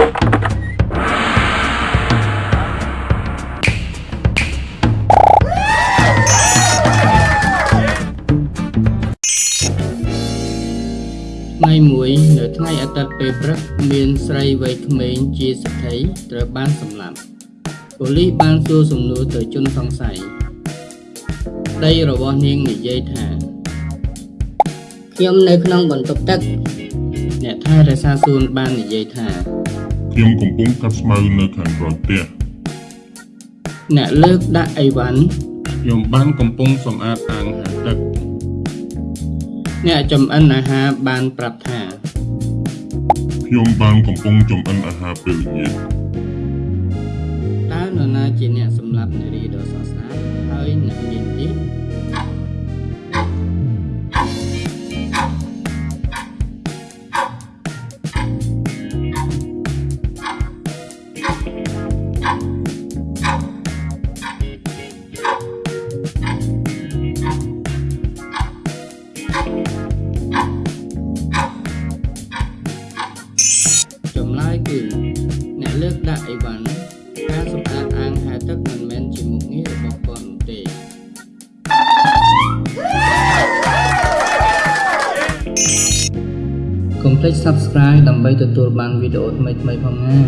ថ្ងៃមួយនៅថ្ងៃអាទិត្យពេលព្រឹកមានស្រីវ័យក្មេងជាសិទ្ធិត្រូវបានសម្លាប់ប៉ូលីសបានសួរសំណួរទៅជនសង្ស័យប្តីរបស់នាងនិយាយថាខ្ញុំនៅក្នុងបន្ទប់ទឹក អ្នកថែរក្សាសួនបាននិយាយថា ខ្ញុំកំពុងកាត់ស្មៅនៅខាងក្រោយផ្ទះអ្នកលើកដាក់អីវ៉ាន់ខ្ញុំបានកំពុងសម្អាតអាងហាលទឹកអ្នកចំអិនអាហារបានប្រាប់ថាខ្ញុំបានកំពុងចំអិនអាហារពេលល្ងាចតើនរណាជាអ្នកសម្លាប់នារីដ៏ស្រស់ស្អាតហើយអ្នកមានទៀត ចម្លើយគឺ អ្នកលើកដាក់អីវ៉ាន់ការសម្អាតអាងហែលទឹកមិនមែនជាមុខងាររបស់គាត់នោះទេកុំភ្លេច Subscribe ដើម្បីទទួលបានវីដេអូថ្មីៗផងណា